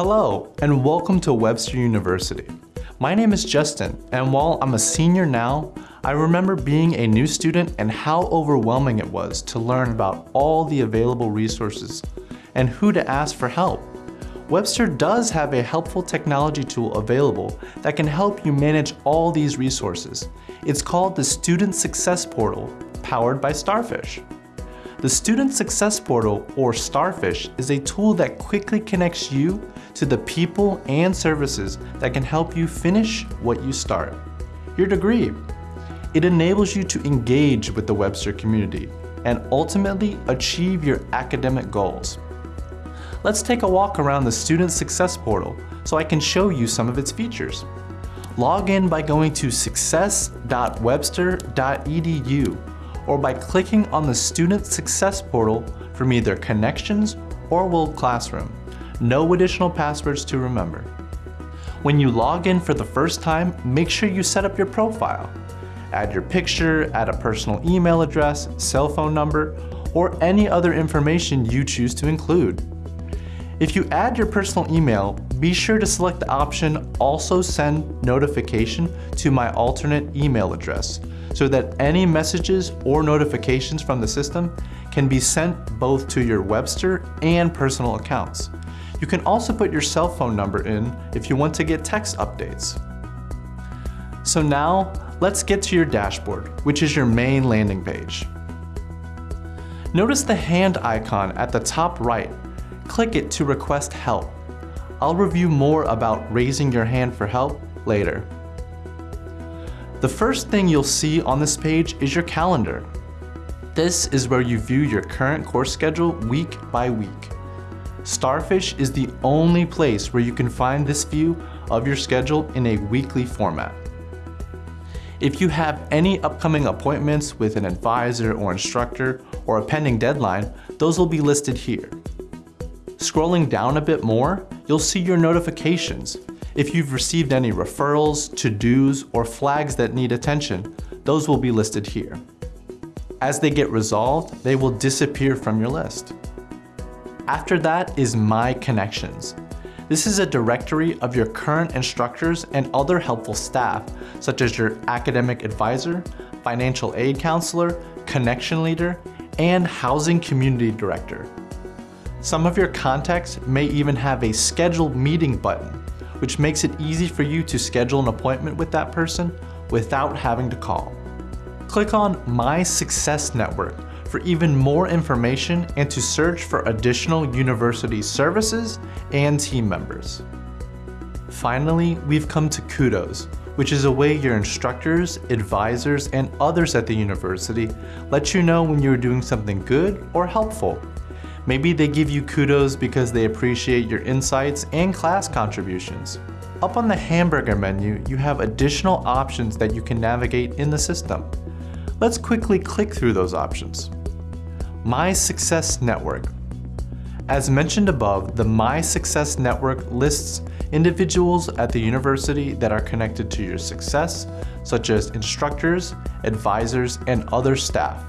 Hello, and welcome to Webster University. My name is Justin, and while I'm a senior now, I remember being a new student and how overwhelming it was to learn about all the available resources and who to ask for help. Webster does have a helpful technology tool available that can help you manage all these resources. It's called the Student Success Portal, powered by Starfish. The Student Success Portal, or Starfish, is a tool that quickly connects you to the people and services that can help you finish what you start. Your degree. It enables you to engage with the Webster community and ultimately achieve your academic goals. Let's take a walk around the Student Success Portal so I can show you some of its features. Log in by going to success.webster.edu or by clicking on the Student Success Portal from either Connections or World Classroom. No additional passwords to remember. When you log in for the first time, make sure you set up your profile. Add your picture, add a personal email address, cell phone number, or any other information you choose to include. If you add your personal email, be sure to select the option Also Send Notification to my alternate email address so that any messages or notifications from the system can be sent both to your Webster and personal accounts. You can also put your cell phone number in if you want to get text updates. So now, let's get to your dashboard, which is your main landing page. Notice the hand icon at the top right click it to request help. I'll review more about raising your hand for help later. The first thing you'll see on this page is your calendar. This is where you view your current course schedule week by week. Starfish is the only place where you can find this view of your schedule in a weekly format. If you have any upcoming appointments with an advisor or instructor or a pending deadline, those will be listed here. Scrolling down a bit more, you'll see your notifications. If you've received any referrals, to-dos, or flags that need attention, those will be listed here. As they get resolved, they will disappear from your list. After that is My Connections. This is a directory of your current instructors and other helpful staff, such as your academic advisor, financial aid counselor, connection leader, and housing community director. Some of your contacts may even have a scheduled meeting button, which makes it easy for you to schedule an appointment with that person without having to call. Click on My Success Network for even more information and to search for additional university services and team members. Finally, we've come to Kudos, which is a way your instructors, advisors, and others at the university let you know when you're doing something good or helpful Maybe they give you kudos because they appreciate your insights and class contributions. Up on the hamburger menu, you have additional options that you can navigate in the system. Let's quickly click through those options. My Success Network. As mentioned above, the My Success Network lists individuals at the university that are connected to your success, such as instructors, advisors, and other staff.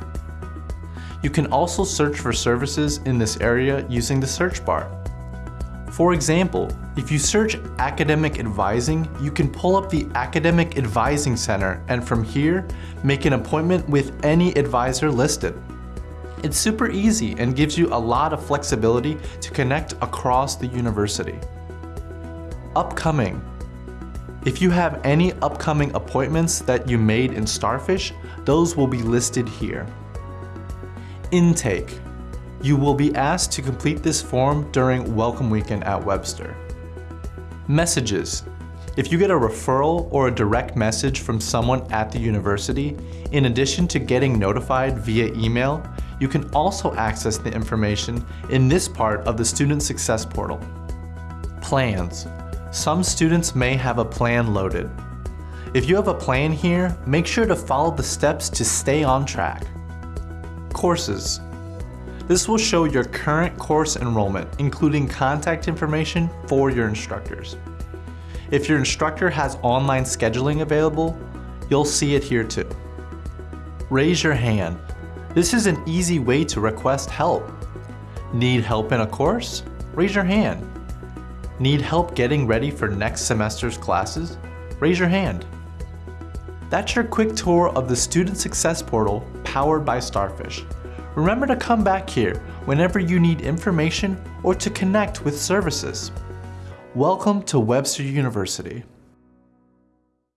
You can also search for services in this area using the search bar. For example, if you search Academic Advising, you can pull up the Academic Advising Center and from here, make an appointment with any advisor listed. It's super easy and gives you a lot of flexibility to connect across the university. Upcoming. If you have any upcoming appointments that you made in Starfish, those will be listed here. Intake. You will be asked to complete this form during Welcome Weekend at Webster. Messages. If you get a referral or a direct message from someone at the university, in addition to getting notified via email, you can also access the information in this part of the Student Success Portal. Plans. Some students may have a plan loaded. If you have a plan here, make sure to follow the steps to stay on track. Courses. This will show your current course enrollment, including contact information for your instructors. If your instructor has online scheduling available, you'll see it here too. Raise your hand. This is an easy way to request help. Need help in a course? Raise your hand. Need help getting ready for next semester's classes? Raise your hand. That's your quick tour of the Student Success Portal powered by Starfish. Remember to come back here whenever you need information or to connect with services. Welcome to Webster University.